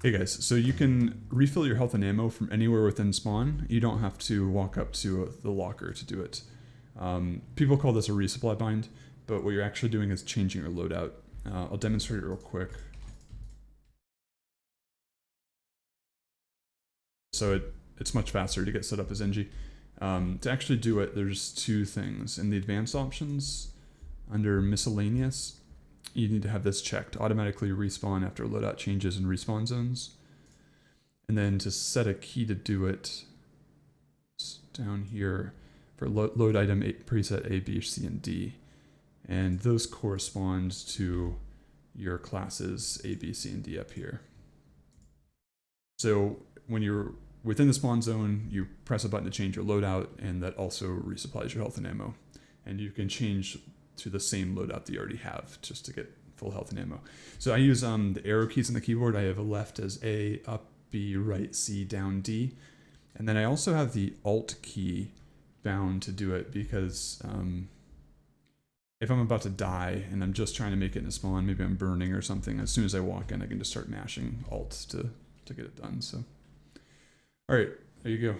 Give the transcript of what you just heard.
Hey guys, so you can refill your health and ammo from anywhere within spawn. You don't have to walk up to the locker to do it. Um, people call this a resupply bind, but what you're actually doing is changing your loadout. Uh, I'll demonstrate it real quick. So it, it's much faster to get set up as Engie. Um, to actually do it, there's two things. In the advanced options, under miscellaneous, you need to have this checked. Automatically respawn after loadout changes in respawn zones. And then to set a key to do it, down here for lo load item a, preset A, B, C, and D. And those correspond to your classes A, B, C, and D up here. So when you're within the spawn zone, you press a button to change your loadout, and that also resupplies your health and ammo. And you can change to the same loadout that you already have just to get full health and ammo. So I use um, the arrow keys on the keyboard. I have a left as A, up, B, right, C, down, D. And then I also have the Alt key bound to do it because um, if I'm about to die and I'm just trying to make it in a spawn, maybe I'm burning or something, as soon as I walk in, I can just start mashing Alt to, to get it done. So, all right, there you go.